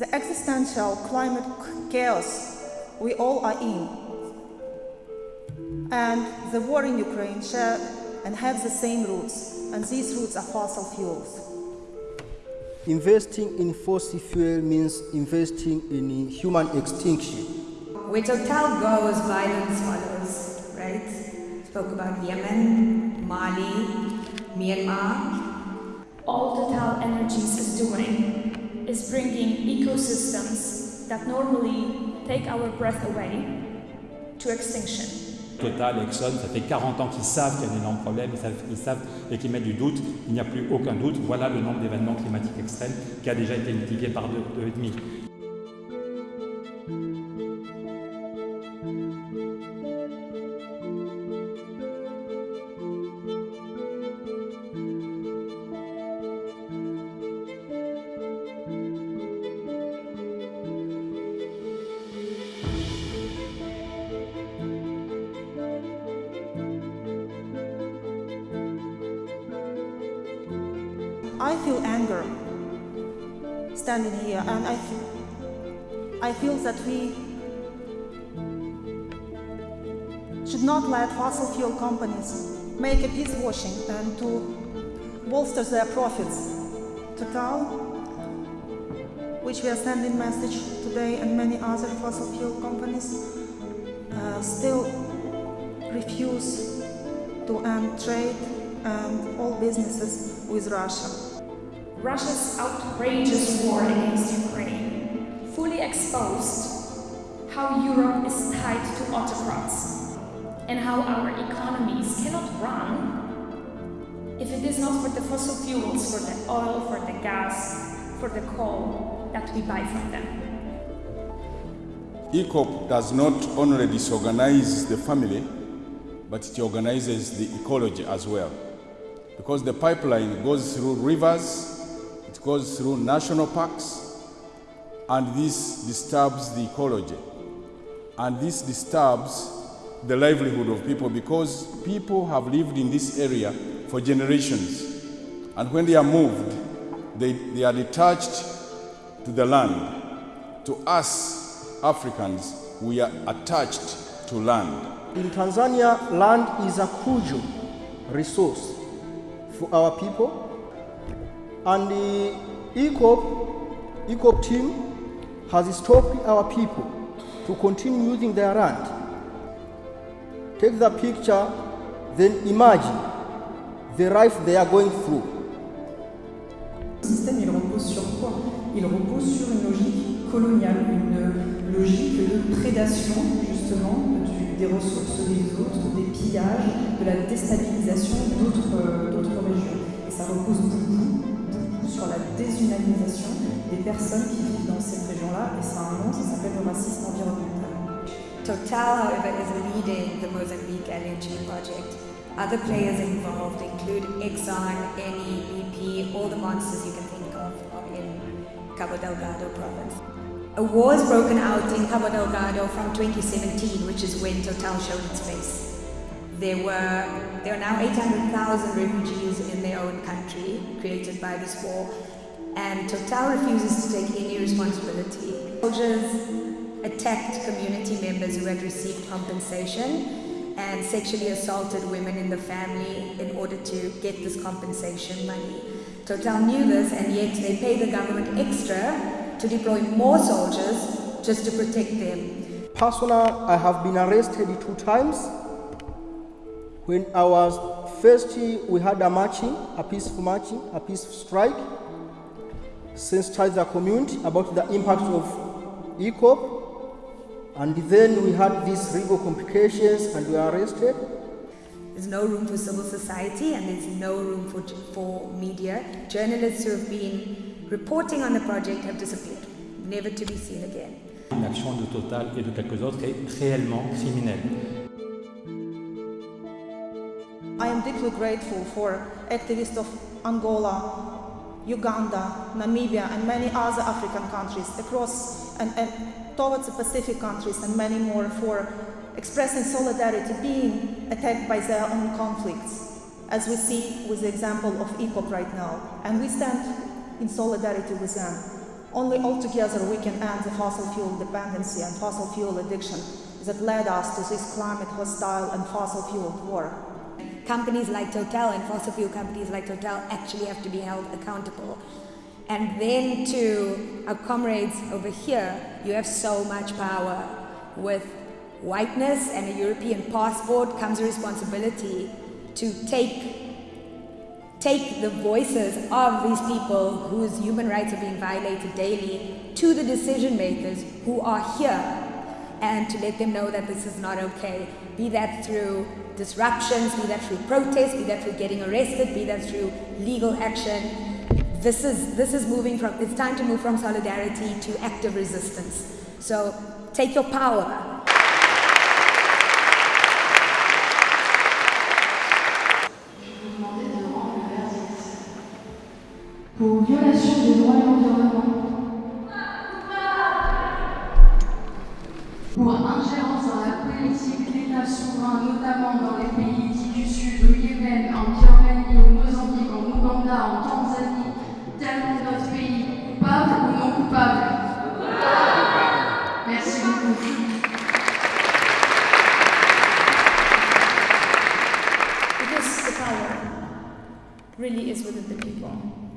the existential climate chaos we all are in. And the war in Ukraine share and have the same roots, and these roots are fossil fuels. Investing in fossil fuel means investing in human extinction. Where Total goes, violence follows, right? Spoke about Yemen, Mali, Myanmar. All Total Energies is doing is bringing ecosystems that normally take our breath away to extinction. Total, Exxon, ça fait 40 ans qu'ils savent qu'il y a un énorme problème, ils savent, ils savent et qu'ils mettent du doute. Il n'y a plus aucun doute. Voilà le nombre d'événements climatiques extrêmes qui a déjà été multiplié par deux, deux I feel anger standing here, and I I feel that we should not let fossil fuel companies make a peace washing and to bolster their profits. to Total, which we are sending message today, and many other fossil fuel companies uh, still refuse to end trade and all businesses with Russia. Russia's outrageous war against Ukraine fully exposed how Europe is tied to autocrats and how our economies cannot run if it is not for the fossil fuels, for the oil, for the gas, for the coal that we buy from them. EACOP does not only disorganize the family, but it organizes the ecology as well. Because the pipeline goes through rivers, goes through national parks, and this disturbs the ecology. And this disturbs the livelihood of people because people have lived in this area for generations. And when they are moved, they, they are detached to the land. To us, Africans, we are attached to land. In Tanzania, land is a crucial resource for our people. And the ECOP, ECOP team has stopped our people to continue using their land. Take the picture, then imagine the life they are going through. Le système, il repose sur quoi? Il repose sur une logique coloniale, une logique de prédation, justement, du, des ressources des autres, des pillages, de la déstabilisation d'autres régions. Et ça repose beaucoup sur la déshumanisation des personnes qui vivent dans cette région-là, et ça a un nom, ça s'appelle le racisme environnemental. Total, however, is leading the Mozambique LNG project. Other players involved include Exxon, BP, all the monsters you can think of in Cabo Delgado province. A war has broken out in Cabo Delgado from 2017, which is when Total showed its face. There were there are now 800,000 refugees in their own country created by this war, and Total refuses to take any responsibility. Soldiers attacked community members who had received compensation and sexually assaulted women in the family in order to get this compensation money. Total knew this and yet they pay the government extra to deploy more soldiers just to protect them. Personally, I have been arrested two times. When I was first, we had a marching, a peaceful marching, a peaceful strike, sensitize the community about the impact of EACOP. And then we had these legal complications and we were arrested. There's no room for civil society and there's no room for, for media. Journalists who have been reporting on the project have disappeared, never to be seen again. L'action de Total et de quelques autres est réellement criminelle. I am deeply grateful for activists of Angola, Uganda, Namibia, and many other African countries across and, and towards the Pacific countries and many more for expressing solidarity, being attacked by their own conflicts, as we see with the example of EACOP right now. And we stand in solidarity with them. Only all together we can end the fossil fuel dependency and fossil fuel addiction that led us to this climate hostile and fossil fueled war. Companies like Total and fossil fuel companies like Total actually have to be held accountable. And then to our comrades over here, you have so much power. With whiteness and a European passport comes a responsibility to take take the voices of these people whose human rights are being violated daily to the decision makers who are here and to let them know that this is not okay. Be that through disruptions, be that through protests, be that through getting arrested, be that through legal action. This is, this is moving from, it's time to move from solidarity to active resistance. So take your power, notamment dans les pays du Sud, au Yémen, en Birmanie, au Mozambique, en Ouganda, en Tanzanie, tel que notre pays, coupable ou non coupable Merci beaucoup. Really is within the people.